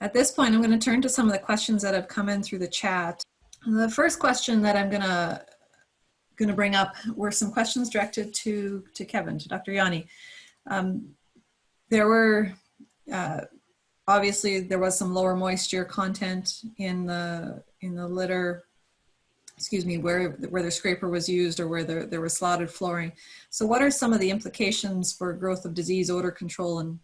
At this point, I'm going to turn to some of the questions that have come in through the chat. The first question that I'm going to going to bring up were some questions directed to to Kevin, to Dr. Janni. Um, there were uh, obviously there was some lower moisture content in the in the litter excuse me, where, where the scraper was used or where there, there was slotted flooring. So what are some of the implications for growth of disease, odor control, and,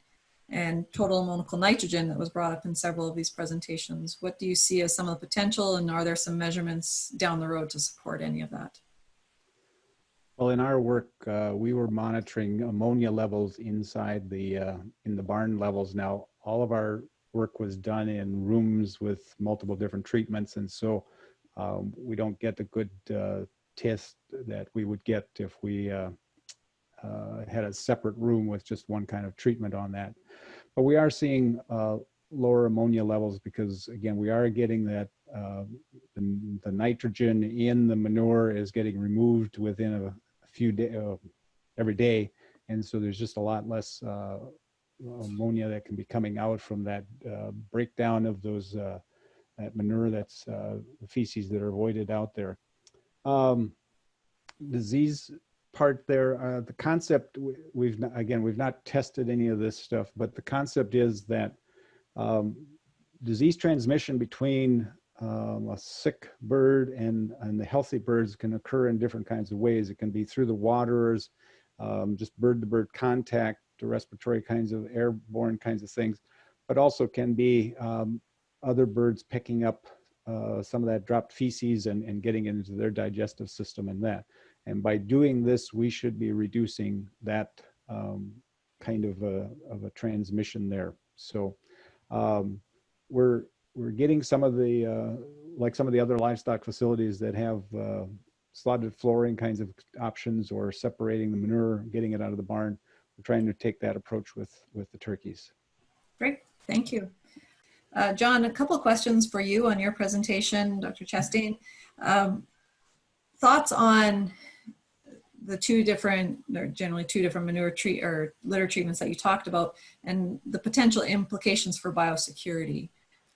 and total ammoniacal nitrogen that was brought up in several of these presentations? What do you see as some of the potential and are there some measurements down the road to support any of that? Well, in our work, uh, we were monitoring ammonia levels inside the, uh, in the barn levels. Now, all of our work was done in rooms with multiple different treatments. And so um, we don't get the good uh, test that we would get if we uh, uh, had a separate room with just one kind of treatment on that. But we are seeing uh, lower ammonia levels because again, we are getting that uh, the, the, nitrogen in the manure is getting removed within a, a few days, uh, every day. And so there's just a lot less ammonia that can be coming out from that breakdown of those that manure that's uh, the feces that are avoided out there. Um, disease part there, uh, the concept we've not, again we've not tested any of this stuff, but the concept is that um, disease transmission between um, a sick bird and and the healthy birds can occur in different kinds of ways. It can be through the waterers, um, just bird-to-bird contact, to respiratory kinds of airborne kinds of things, but also can be um, other birds picking up uh, some of that dropped feces and, and getting into their digestive system and that. And by doing this, we should be reducing that um, kind of a, of a transmission there. So um, we're, we're getting some of the, uh, like some of the other livestock facilities that have uh, slotted flooring kinds of options or separating the manure, getting it out of the barn. We're trying to take that approach with, with the turkeys. Great, thank you. Uh, John, a couple questions for you on your presentation, Dr. Chastain. Um, thoughts on the two different, or generally two different manure treat or litter treatments that you talked about and the potential implications for biosecurity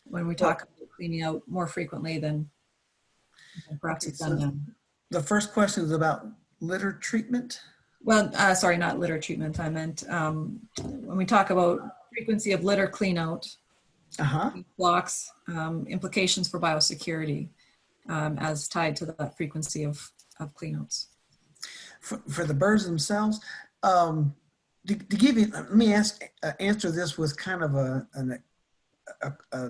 when we talk well, about cleaning out more frequently than perhaps it's done now. The first question is about litter treatment? Well, uh, sorry, not litter treatment. I meant um, when we talk about frequency of litter clean out, uh-huh. blocks, um, implications for biosecurity um, as tied to that frequency of, of cleanouts. For, for the birds themselves, um, to, to, give you, let me ask, uh, answer this with kind of a, an, a, a,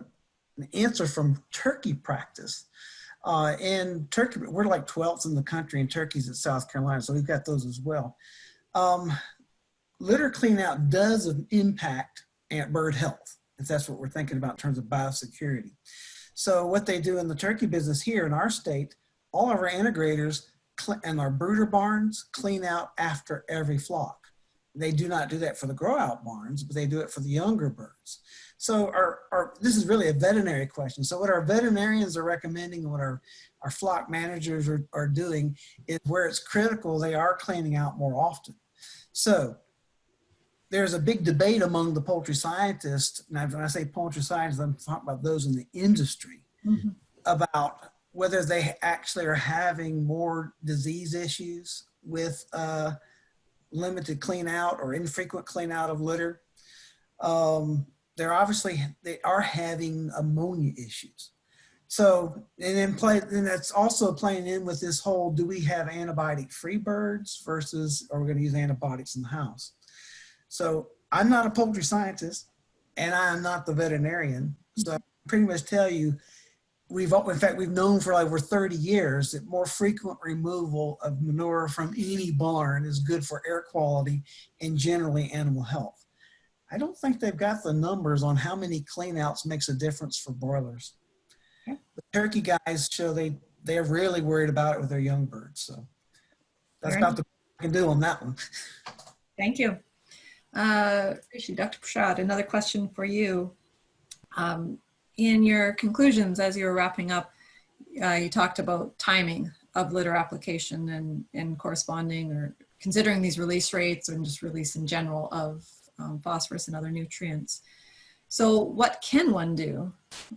an answer from turkey practice. Uh, in Turkey, we're like 12th in the country and Turkey's in South Carolina, so we've got those as well. Um, litter cleanout does impact ant bird health if that's what we're thinking about in terms of biosecurity. So what they do in the turkey business here in our state, all of our integrators and our brooder barns clean out after every flock. They do not do that for the grow out barns, but they do it for the younger birds. So our, our, this is really a veterinary question. So what our veterinarians are recommending and what our, our flock managers are, are doing is where it's critical, they are cleaning out more often. So there's a big debate among the poultry scientists, and when I say poultry scientists, I'm talking about those in the industry, mm -hmm. about whether they actually are having more disease issues with uh, limited clean out or infrequent clean out of litter. Um, they're obviously, they are having ammonia issues. So, and then play, and that's also playing in with this whole, do we have antibiotic free birds versus are we gonna use antibiotics in the house? So I'm not a poultry scientist and I'm not the veterinarian. So I pretty much tell you, we've, in fact, we've known for over 30 years that more frequent removal of manure from any barn is good for air quality and generally animal health. I don't think they've got the numbers on how many cleanouts makes a difference for broilers. The turkey guys show they, they're really worried about it with their young birds. So that's about the I can do on that one. Thank you. Uh, Dr. Prasad, another question for you. Um, in your conclusions, as you were wrapping up, uh, you talked about timing of litter application and, and corresponding or considering these release rates and just release in general of um, phosphorus and other nutrients. So what can one do?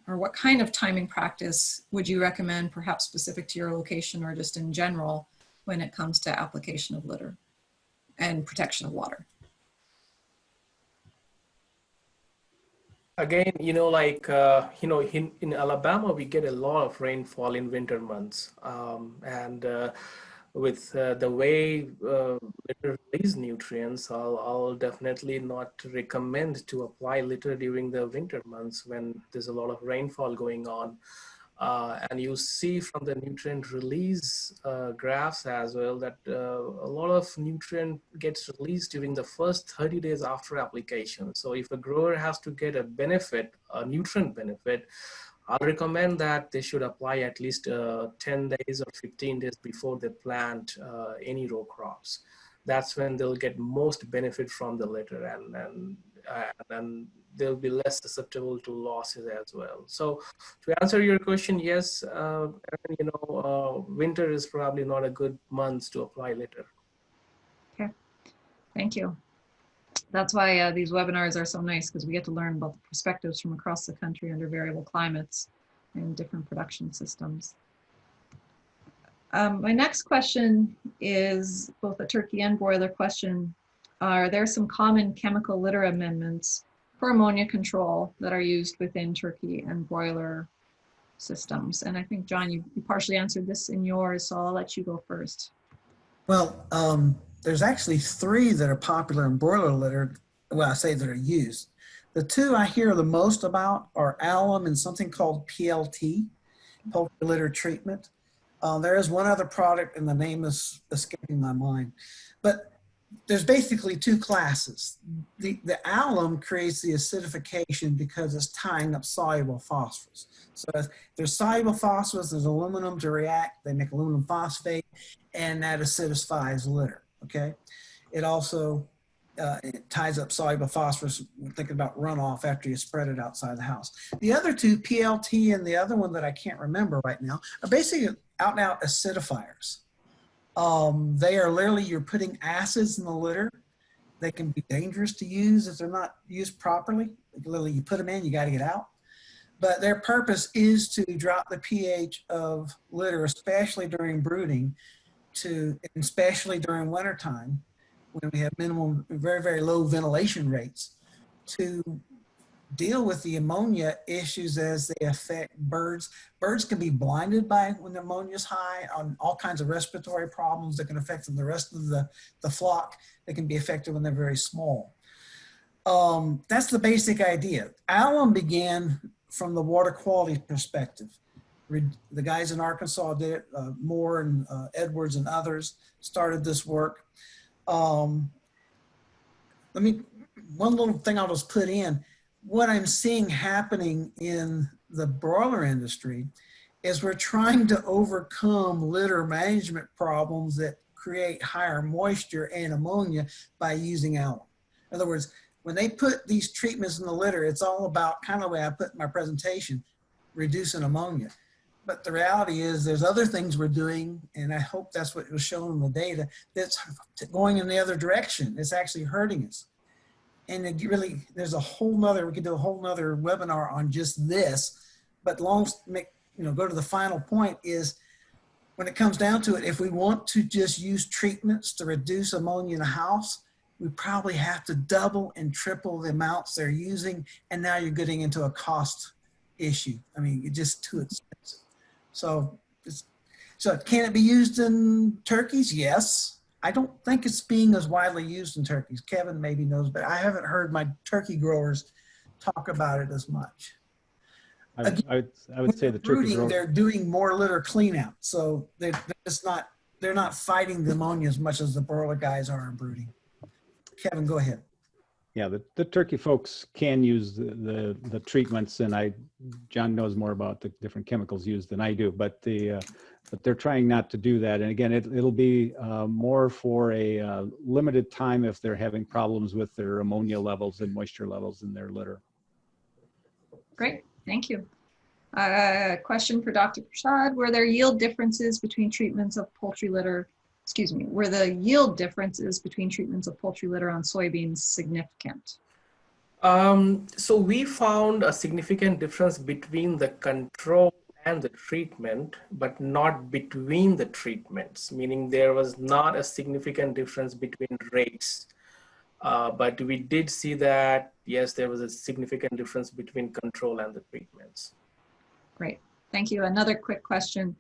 Or what kind of timing practice would you recommend, perhaps specific to your location or just in general, when it comes to application of litter and protection of water? Again you know like uh, you know in, in alabama we get a lot of rainfall in winter months. Um, and uh, with uh, the way uh, litter release nutrients I'll, I'll definitely not recommend to apply litter during the winter months when there's a lot of rainfall going on uh, and you see from the nutrient release uh, graphs as well that uh, a lot of nutrient gets released during the first 30 days after application. So if a grower has to get a benefit, a nutrient benefit, I'll recommend that they should apply at least uh, 10 days or 15 days before they plant uh, any row crops. That's when they'll get most benefit from the litter and, and, and they'll be less susceptible to losses as well. So to answer your question, yes, uh, you know, uh, winter is probably not a good month to apply litter. Okay, thank you. That's why uh, these webinars are so nice because we get to learn about the perspectives from across the country under variable climates and different production systems. Um, my next question is both a turkey and broiler question. Are there some common chemical litter amendments for ammonia control that are used within turkey and broiler systems? And I think, John, you, you partially answered this in yours, so I'll let you go first. Well, um, there's actually three that are popular in broiler litter. Well, I say that are used. The two I hear the most about are alum and something called PLT, poultry litter treatment. Uh, there is one other product and the name is escaping my mind. But there's basically two classes. The, the alum creates the acidification because it's tying up soluble phosphorus. So there's soluble phosphorus, there's aluminum to react, they make aluminum phosphate, and that acidifies litter, okay? It also uh, it ties up soluble phosphorus, thinking about runoff after you spread it outside the house. The other two, PLT and the other one that I can't remember right now, are basically out and out acidifiers. Um, they are literally, you're putting acids in the litter. They can be dangerous to use if they're not used properly. Literally, you put them in, you got to get out. But their purpose is to drop the pH of litter, especially during brooding, to especially during wintertime when we have minimum, very, very low ventilation rates, to deal with the ammonia issues as they affect birds. Birds can be blinded by when the ammonia is high on all kinds of respiratory problems that can affect them, the rest of the, the flock. that can be affected when they're very small. Um, that's the basic idea. Alum began from the water quality perspective. The guys in Arkansas did it, uh, Moore and uh, Edwards and others started this work. Um, let me, one little thing I'll just put in, what I'm seeing happening in the broiler industry is we're trying to overcome litter management problems that create higher moisture and ammonia by using alum. In other words, when they put these treatments in the litter, it's all about kind of the way I put in my presentation, reducing ammonia. But the reality is there's other things we're doing, and I hope that's what was shown in the data, that's going in the other direction. It's actually hurting us and it really there's a whole nother we could do a whole nother webinar on just this. But long make you know go to the final point is when it comes down to it if we want to just use treatments to reduce ammonia in a house we probably have to double and triple the amounts they're using. And now you're getting into a cost issue. I mean it's just too expensive. So so can it be used in turkeys? Yes I don't think it's being as widely used in turkeys. Kevin maybe knows, but I haven't heard my turkey growers talk about it as much. I, would- I would, I would say the turkey Brooding, grower, they're doing more litter cleanout, so they're, they're just not, they're not fighting the ammonia as much as the broiler guys are in brooding. Kevin, go ahead. yeah, the, the turkey folks can use the, the, the treatments and I, John knows more about the different chemicals used than I do, but the, uh, but they're trying not to do that. And again, it, it'll be uh, more for a uh, limited time if they're having problems with their ammonia levels and moisture levels in their litter. Great, thank you. Uh, question for Dr. Prasad, were there yield differences between treatments of poultry litter, excuse me, were the yield differences between treatments of poultry litter on soybeans significant? Um, so we found a significant difference between the control and the treatment, but not between the treatments, meaning there was not a significant difference between rates. Uh, but we did see that, yes, there was a significant difference between control and the treatments. Great, thank you. Another quick question.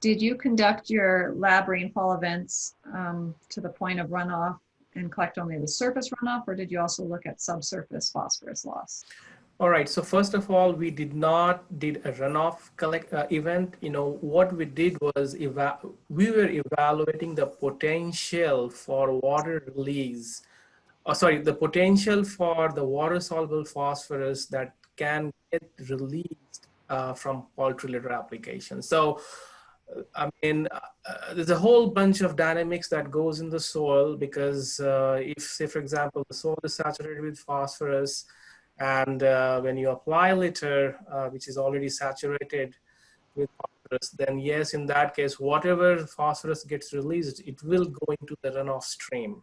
Did you conduct your lab rainfall events um, to the point of runoff and collect only the surface runoff, or did you also look at subsurface phosphorus loss? All right. So first of all, we did not did a runoff collect uh, event. You know what we did was eva we were evaluating the potential for water release. Oh, sorry, the potential for the water soluble phosphorus that can get released uh, from poultry litter application. So I mean, uh, there's a whole bunch of dynamics that goes in the soil because uh, if, say, for example, the soil is saturated with phosphorus, and uh, when you apply litter, uh, which is already saturated with phosphorus, then yes, in that case, whatever phosphorus gets released, it will go into the runoff stream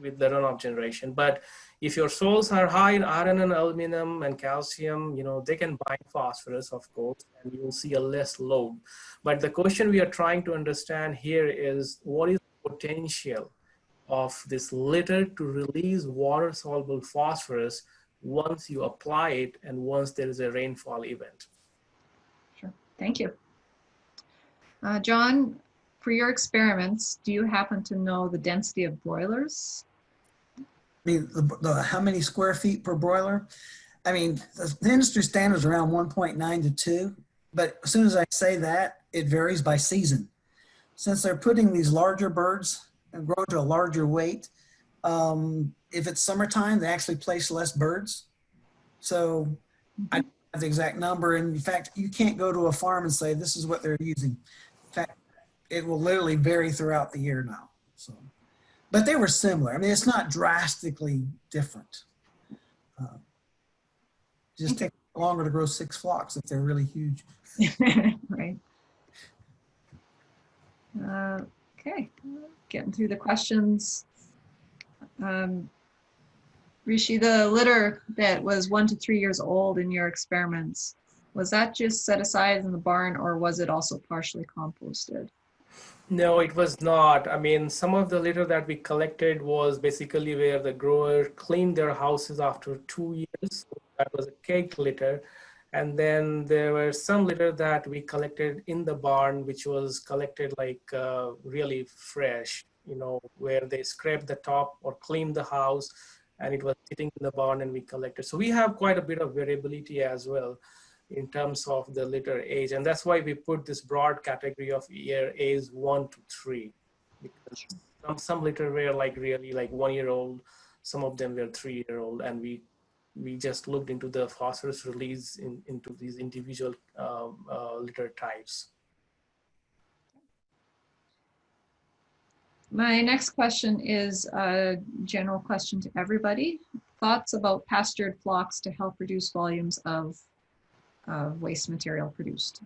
with the runoff generation. But if your soils are high in iron and aluminum and calcium, you know, they can bind phosphorus, of course, and you will see a less load. But the question we are trying to understand here is what is the potential of this litter to release water soluble phosphorus once you apply it and once there is a rainfall event. Sure, thank you. Uh, John, for your experiments, do you happen to know the density of broilers? I mean, the, the, how many square feet per broiler? I mean, the, the industry standard is around 1.9 to 2, but as soon as I say that, it varies by season. Since they're putting these larger birds and grow to a larger weight, um, if it's summertime, they actually place less birds. So I don't have the exact number. And in fact, you can't go to a farm and say, this is what they're using. In fact, it will literally vary throughout the year now. So, but they were similar. I mean, it's not drastically different. Uh, just take longer to grow six flocks if they're really huge. right. Uh, okay, getting through the questions. Um, Rishi, the litter that was one to three years old in your experiments, was that just set aside in the barn or was it also partially composted? No, it was not. I mean, some of the litter that we collected was basically where the grower cleaned their houses after two years. That was a caked litter. And then there were some litter that we collected in the barn, which was collected like uh, really fresh, you know, where they scraped the top or cleaned the house and it was sitting in the barn and we collected. So we have quite a bit of variability as well in terms of the litter age. And that's why we put this broad category of year age one to three. Because some, some litter were like really like one year old, some of them were three year old. And we we just looked into the phosphorus release in, into these individual um, uh, litter types. My next question is a general question to everybody. Thoughts about pastured flocks to help reduce volumes of uh, waste material produced?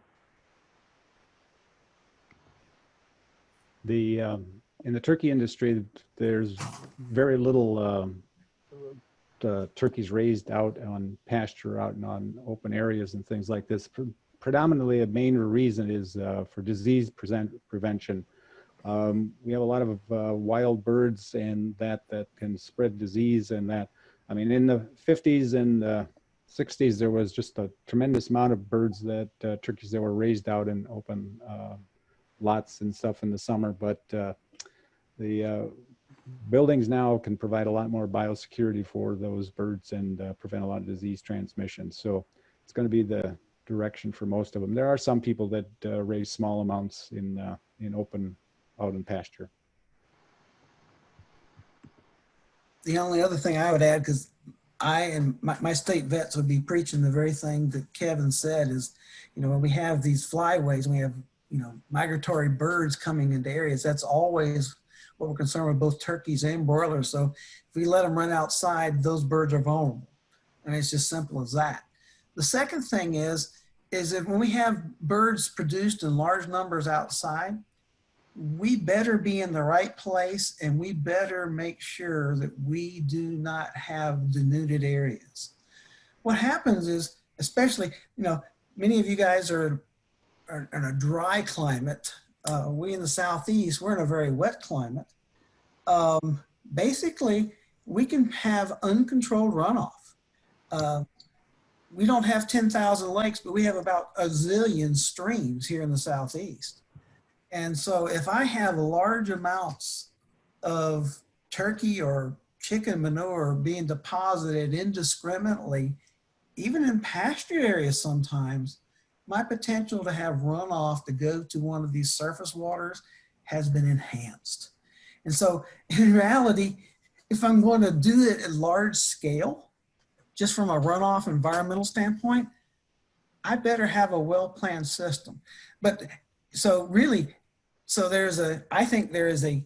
The, um, in the turkey industry, there's very little um, uh, turkeys raised out on pasture, out and on open areas and things like this. Pre predominantly, a main reason is uh, for disease present prevention. Um, we have a lot of uh, wild birds and that that can spread disease and that. I mean, in the 50s and uh, 60s, there was just a tremendous amount of birds that uh, turkeys that were raised out in open uh, lots and stuff in the summer. But uh, the uh, buildings now can provide a lot more biosecurity for those birds and prevent a lot of disease transmission. So it's going to be the direction for most of them. There are some people that raise small amounts in in open out in pasture. The only other thing I would add, because I and my, my, state vets would be preaching the very thing that Kevin said is, you know, when we have these flyways, we have, you know, migratory birds coming into areas, that's always what we're concerned with both turkeys and broilers. So if we let them run outside, those birds are vulnerable. And it's just simple as that. The second thing is, is that when we have birds produced in large numbers outside, we better be in the right place and we better make sure that we do not have denuded areas. What happens is, especially, you know, many of you guys are, are in a dry climate. Uh, we in the Southeast, we're in a very wet climate. Um, basically, we can have uncontrolled runoff. Uh, we don't have 10,000 lakes, but we have about a zillion streams here in the Southeast. And so if I have large amounts of turkey or chicken manure being deposited indiscriminately, even in pasture areas sometimes, my potential to have runoff to go to one of these surface waters has been enhanced. And so in reality, if I'm going to do it at large scale, just from a runoff environmental standpoint, I better have a well-planned system. But so really, so there's a, I think there is a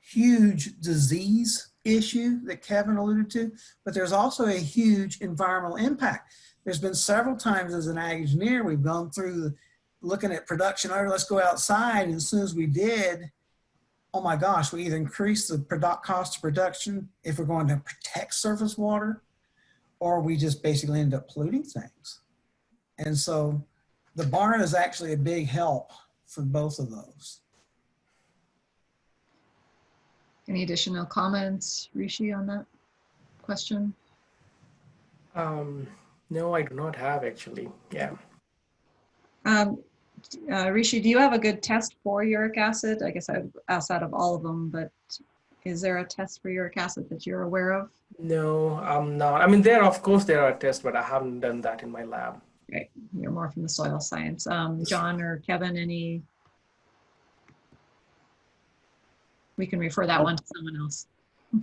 huge disease issue that Kevin alluded to, but there's also a huge environmental impact. There's been several times as an ag engineer, we've gone through looking at production, oh, let's go outside. And as soon as we did, oh my gosh, we either increase the product cost of production if we're going to protect surface water, or we just basically end up polluting things. And so the barn is actually a big help for both of those. Any additional comments, Rishi, on that question? Um, no, I do not have actually. Yeah. Um, uh, Rishi, do you have a good test for uric acid? I guess I've asked out of all of them, but is there a test for uric acid that you're aware of? No, I'm not. I mean, there, of course, there are tests, but I haven't done that in my lab. Right, you're more from the soil science. Um, John or Kevin, any? We can refer that one to someone else.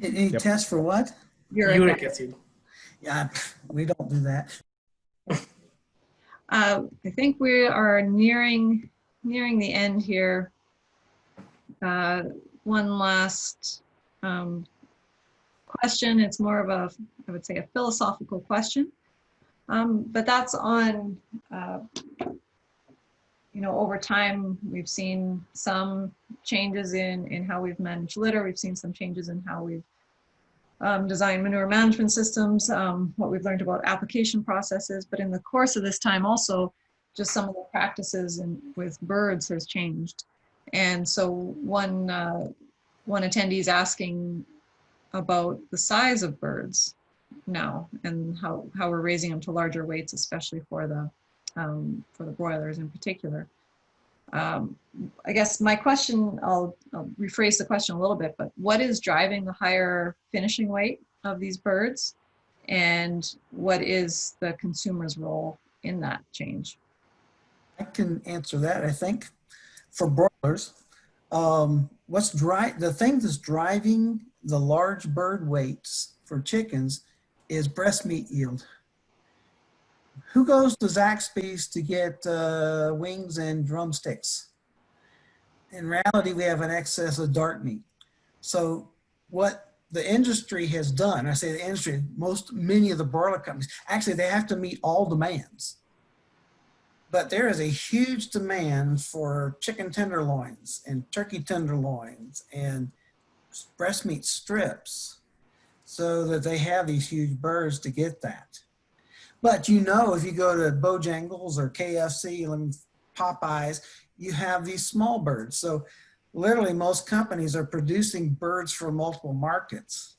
Any Yep. tests for what? Uric Uric acid. Yeah, we don't do that. Uh, I think we are nearing, nearing the end here. Uh, One last um, question. It's more of a, I would say, a philosophical question. Um, But that's on, uh, you know, over time, we've seen some changes in, in how we've managed litter. We've seen some changes in how we've um, design manure management systems, um, what we've learned about application processes, but in the course of this time also, just some of the practices in, with birds has changed. And so one, uh, one attendee is asking about the size of birds now and how, how we're raising them to larger weights, especially for the, um, for the broilers in particular. Um, I guess my question, I'll, I'll rephrase the question a little bit, but what is driving the higher finishing weight of these birds? And what is the consumer's role in that change? I can answer that, I think. For broilers, um, what's dri the thing that's driving the large bird weights for chickens is breast meat yield. Who goes to Zaxby's to get uh, wings and drumsticks? In reality, we have an excess of dark meat. So what the industry has done, I say the industry, most, many of the broiler companies, actually they have to meet all demands. But there is a huge demand for chicken tenderloins and turkey tenderloins and breast meat strips so that they have these huge birds to get that. But you know, if you go to Bojangles or KFC, Popeyes, you have these small birds. So literally most companies are producing birds for multiple markets.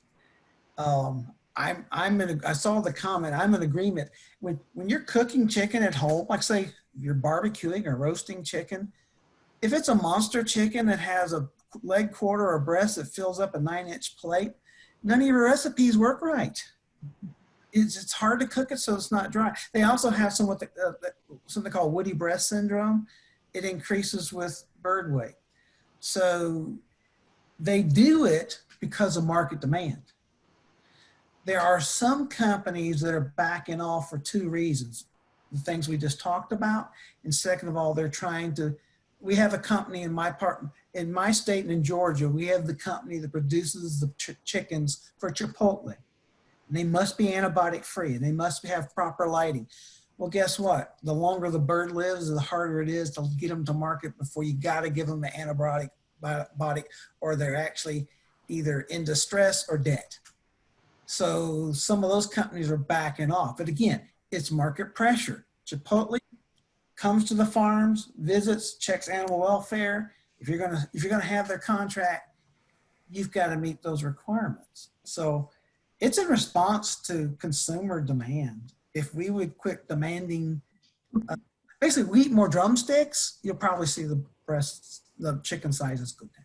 Um, I'm, I'm in, a, I saw the comment, I'm in agreement. When, when you're cooking chicken at home, like say you're barbecuing or roasting chicken, if it's a monster chicken that has a leg quarter or breast that fills up a nine inch plate, none of your recipes work right. It's, it's hard to cook it so it's not dry. They also have some what the, uh, something called woody breast syndrome. It increases with bird weight. So they do it because of market demand. There are some companies that are backing off for two reasons. The things we just talked about. And second of all, they're trying to, we have a company in my part, in my state and in Georgia, we have the company that produces the ch chickens for Chipotle. They must be antibiotic free and they must have proper lighting. Well, guess what? The longer the bird lives, the harder it is to get them to market before you got to give them the antibiotic antibiotic or they're actually either in distress or debt. So some of those companies are backing off. But again, it's market pressure. Chipotle comes to the farms, visits, checks animal welfare. If you're gonna if you're gonna have their contract, you've got to meet those requirements. So it's in response to consumer demand. If we would quit demanding, uh, basically, we eat more drumsticks, you'll probably see the breasts, the chicken sizes go down.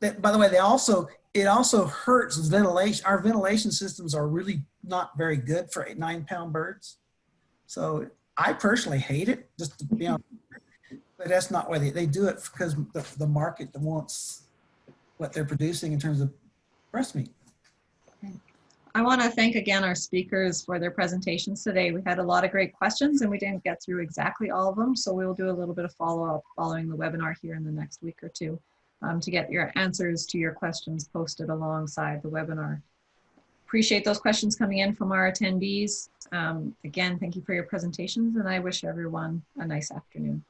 That, by the way, they also it also hurts ventilation. Our ventilation systems are really not very good for eight, nine pound birds. So I personally hate it, just to be honest. But that's not why they, they do it because the, the market wants what they're producing in terms of breast meat. I want to thank again our speakers for their presentations today. We had a lot of great questions and we didn't get through exactly all of them. So we will do a little bit of follow-up following the webinar here in the next week or two um, to get your answers to your questions posted alongside the webinar. Appreciate those questions coming in from our attendees. Um, again, thank you for your presentations and I wish everyone a nice afternoon.